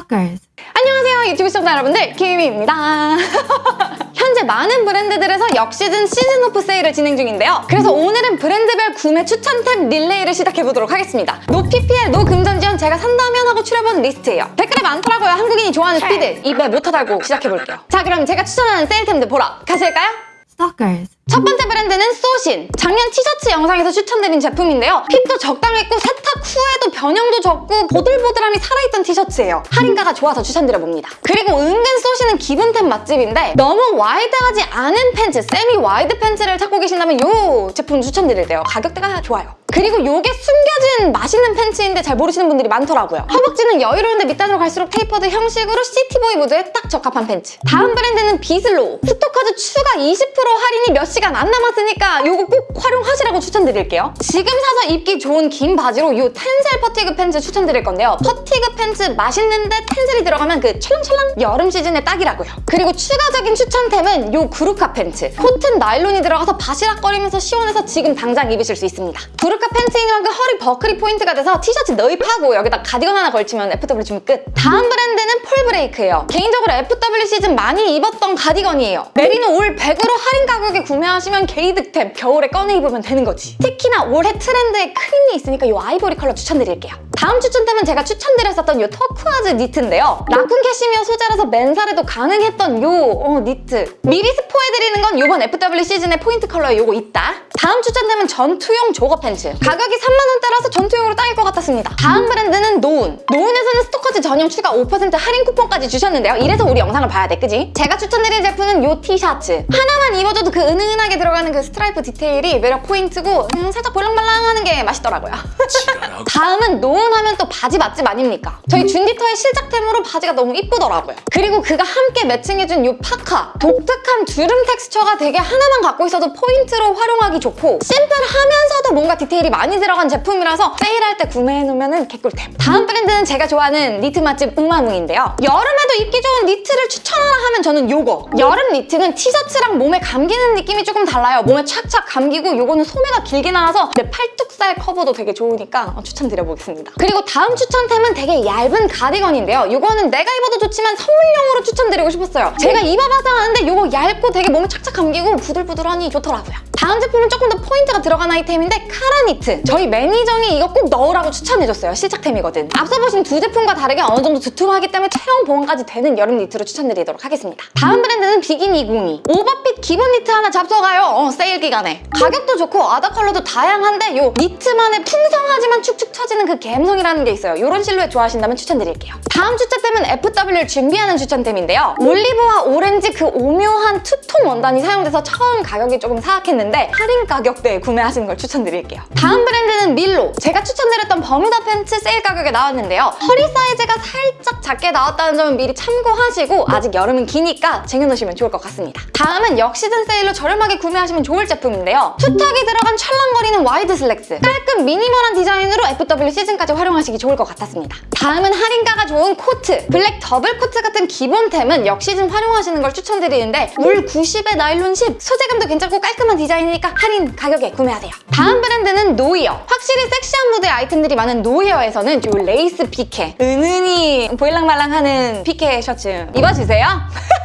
Stalkers. 안녕하세요 유튜브 시청자 여러분들 김희입니다. 현재 많은 브랜드들에서 역시즌 시즌 오프 세일을 진행 중인데요. 그래서 오늘은 브랜드별 구매 추천템 릴레이를 시작해보도록 하겠습니다. no PPL, no 금전 지원 제가 산다면 하고 추려본 리스트예요. 댓글이 많더라고요. 한국인이 좋아하는 스피드 입에 모터 달고 시작해볼게요. 자 그럼 제가 추천하는 세일템들 보러 가실까요? Stalkers. 첫 번째 브랜드는 소신. 작년 티셔츠 영상에서 추천드린 제품인데요. fit도 적당했고 세탁 후에도 변형도 적고 보들보들함이 살아있던 티셔츠예요. 할인가가 좋아서 추천드려봅니다. 그리고 은근 소신은 기본템 맛집인데 너무 wide하지 않은 팬츠, semi wide 팬츠를 찾고 계신다면 이 제품 추천드릴게요. 가격대가 좋아요. 그리고 이게 숨겨진 맛있는 팬츠인데 잘 모르시는 분들이 많더라고요. 허벅지는 여유로운데 밑단으로 갈수록 tapered 형식으로 city boy 무드에 딱 적합한 팬츠. 다음 브랜드는 비슬로우. 스토커즈 추가 20% 할인이 몇 시간 안 남았으니까 이거 꼭 활용하시라고 추천드릴게요. 지금 사서 입기 좋은 긴 바지로 이 텐셀 fatigue 팬츠 추천드릴 건데요. fatigue 팬츠 맛있는데 텐셀이 들어가면 그 찰랑찰랑 여름 시즌에 딱이라고요. 그리고 추가적인 추천템은 이 Gurkha 팬츠. 코튼 나일론이 들어가서 바시락거리면서 시원해서 지금 당장 입으실 수 있습니다. Gurkha 팬츠인 만큼 허리 버클이 포인트가 돼서 티셔츠 넣입하고 여기다 가디건 하나 걸치면 FW 주면 끝. 다음 브랜드는 폴브레이크예요. 개인적으로 FW 시즌 많이 입었던 가디건이에요. 메리노 올 100으로 할인 가격에 구매하시면 개이득템 겨울에 꺼내 입으면 되는 거지. 특히나 올해 트렌드에 크림이 있으니까 이 아이보리 컬러 추천드릴게요. 다음 추천템은 제가 추천드렸었던 이 turquoise 니트인데요. 라쿤 캐시미어 소재라서 맨살에도 가능했던 이 어, 니트. 미리 스포해드리는 건 이번 FW 시즌의 포인트 컬러에 이거 있다. 다음 추천템은 전투용 jogger 팬츠. 가격이 3만원대라서 전투용으로 딱일 것 같았습니다. 다음 브랜드는 노운. 노운에서는 스토커즈 전용 추가 5% 할인 쿠폰까지 주셨는데요. 이래서 우리 영상을 봐야 돼, 그지? 제가 추천드릴 제품은 이 티셔츠. 하나 만 입어줘도 그 은은하게 들어가는 그 스트라이프 디테일이 매력 포인트고 음, 살짝 볼랑말랑하는 게 맛있더라고요. 다음은 노운 하면 또 바지 맛집 아닙니까? 저희 준디터의 실작템으로 바지가 너무 이쁘더라고요. 그리고 그가 함께 매칭해준 이 파카. 독특한 주름 텍스처가 되게 하나만 갖고 있어도 포인트로 활용하기 좋고 심플하면서도 뭔가 디테일이 많이 들어간 제품이라서 세일할 때 구매해놓으면 개꿀템. 다음 브랜드는 제가 좋아하는 니트 맛집 우마뭉인데요. 여름에도 입기 좋은 니트를 추천하라 하면 저는 요거. 여름 니트는 티셔츠랑 몸에 감기는 느낌이 조금 달라요. 몸에 착착 감기고 요거는 소매가 길게 나와서 내 팔뚝살 커버도 되게 좋으니까 어, 추천드려보겠습니다. 그리고 다음 추천템은 되게 얇은 가디건인데요. 이거는 내가 입어도 좋지만 선물용으로 추천드리고 싶었어요. 제가 입어봐서 아는데 이거 얇고 되게 몸에 착착 감기고 부들부들하니 좋더라고요. 다음 제품은 조금 더 포인트가 들어간 아이템인데 카라니트. 저희 매니저이 이거 꼭 넣으라고 추천해줬어요. 실착템이거든. 앞서 보신 두 제품과 다르게 어느 정도 두툼하기 때문에 체형 보온까지 되는 여름 니트로 추천드리도록 하겠습니다. 다음 브랜드는 비기니 202. 오버핏 기본 니트 하나 잡숴가요. 어, 세일 기간에. 가격도 좋고 other color도 다양한데 요 니트만의 풍성하지만 축축 처지는 그 감성이라는 게 있어요. 이런 실루엣 좋아하신다면 추천드릴게요. 다음 추천템은 FW를 준비하는 추천템인데요. 올리브와 오렌지 그 오묘한 투톤 원단이 사용돼서 처음 가격이 조금 사악했는데 할인 가격대에 구매하시는 걸 추천드릴게요. 다음 브랜드는 밀로. 제가 추천드렸던 버뮤다 팬츠 세일 가격에 나왔는데요. 허리 사이즈가 살짝 작게 나왔다는 점은 미리 참고하시고 아직 여름은 기니까 쟁여놓으시면 좋을 것 같습니다. 다음은 역시즌 세일로 저렴하게 구매하시면 좋을 제품인데요. 투턱이 들어간 찰랑거리는 와이드 슬랙스. 깔끔 미니멀한 디자인으로 FW 시즌까지 활용하시기 좋을 것 같았습니다. 다음은 할인가가 좋은 코트. 블랙 더블 코트 같은 기본템은 역시즌 활용하시는 걸 추천드리는데 울 90에 나일론 10. 소재감도 괜찮고 깔끔한 디자인이니까 할인 가격에 구매하세요. 다음 브랜드는 노이어. 확실히 섹시한 무드의 아이템들이 많은 노이어에서는 이 레이스 피케. 은은히 보일랑말랑하는 피케 셔츠 입어주세요.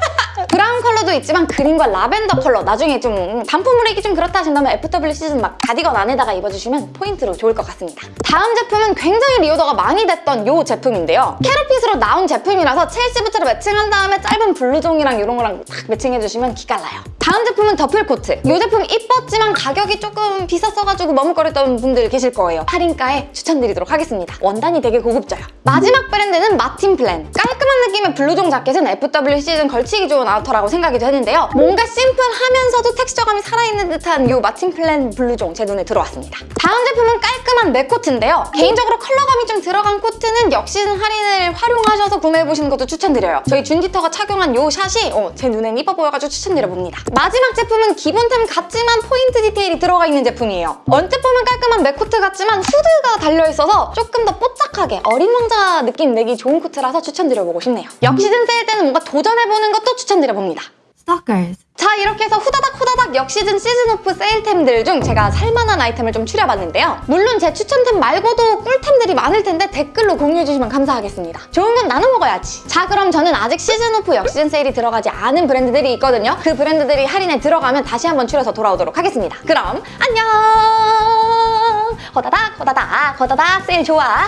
브라운 컬러도 있지만 그린과 라벤더 컬러 나중에 좀 단품으로 입기 좀 그렇다 하신다면 FW 시즌 막 가디건 안에다가 입어주시면 포인트로 좋을 것 같습니다. 다음 제품은 굉장히 reorder가 많이 됐던 이 제품인데요. carrot fit으로 나온 제품이라서 첼시 부츠로 매칭한 다음에 짧은 블루종이랑 이런 거랑 딱 매칭해주시면 기깔나요. 다음 제품은 duffle 코트. 이 제품 이뻤지만 가격이 조금 비쌌어가지고 머뭇거렸던 분들 계실 거예요. 할인가에 추천드리도록 하겠습니다. 원단이 되게 고급져요. 마지막 브랜드는 마틴 플랜. 깔끔한 느낌의 블루종 자켓은 FW 시즌 걸치기 좋은 아우터라고 생각이 되는데요. 뭔가 심플하면서도 텍스처감이 살아있는 듯한 이 마틴 플랜 블루종 제 눈에 들어왔습니다. 다음 제품은 깔끔한 mac 코트인데요. 개인적으로 컬러감이 좀 들어간 코트는 역시즌 할인을 활용하셔서 구매해보시는 것도 추천드려요. 저희 준디터가 착용한 이 샷이 어, 제 눈엔 이뻐 보여가지고 추천드려봅니다. 마지막 제품은 기본템 같지만 포인트 디테일이 들어가 있는 제품이에요. 언뜻 보면 깔끔한 mac 코트 같지만 후드가 달려있어서 조금 더 뽀짝하게 어린 왕자 느낌 내기 좋은 코트라서 추천드려보고 싶네요. 역시즌 세일 때는 뭔가 도전해보는 것도 추천드려봅니다. Stalkers. 자 이렇게 해서 후다닥 후다닥 역시즌 season off 세일템들 중 제가 살만한 아이템을 좀 추려봤는데요. 물론 제 추천템 말고도 꿀템들이 많을 텐데 댓글로 공유해주시면 감사하겠습니다. 좋은 건 나눠 먹어야지. 자 그럼 저는 아직 season off 역시즌 세일이 들어가지 않은 브랜드들이 있거든요. 그 브랜드들이 할인에 들어가면 다시 한번 추려서 돌아오도록 하겠습니다. 그럼 안녕! 호다닥 호다닥 호다닥 세일 좋아.